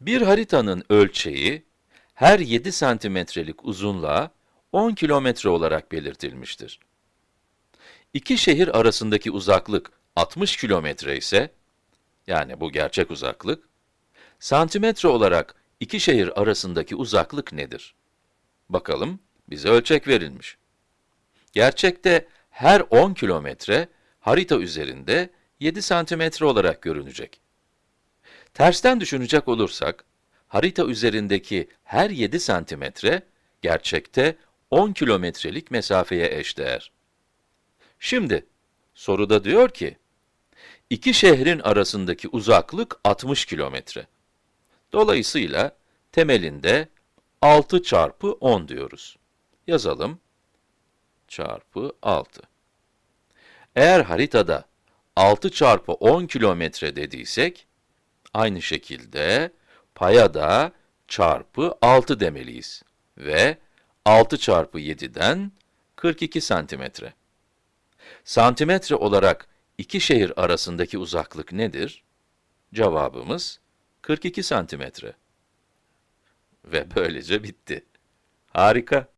Bir haritanın ölçeği, her 7 santimetrelik uzunluğa 10 kilometre olarak belirtilmiştir. İki şehir arasındaki uzaklık 60 kilometre ise, yani bu gerçek uzaklık, santimetre olarak iki şehir arasındaki uzaklık nedir? Bakalım, bize ölçek verilmiş. Gerçekte her 10 kilometre harita üzerinde 7 santimetre olarak görünecek. Tersten düşünecek olursak, harita üzerindeki her 7 santimetre, gerçekte 10 kilometrelik mesafeye eşdeğer. Şimdi, soruda diyor ki, iki şehrin arasındaki uzaklık 60 kilometre. Dolayısıyla, temelinde 6 çarpı 10 diyoruz. Yazalım. Çarpı 6. Eğer haritada 6 çarpı 10 kilometre dediysek, aynı şekilde paya da çarpı 6 demeliyiz. Ve 6 çarpı 7'den 42 santimetre. Santimetre olarak iki şehir arasındaki uzaklık nedir? Cevabımız 42 santimetre. Ve böylece bitti. Harika.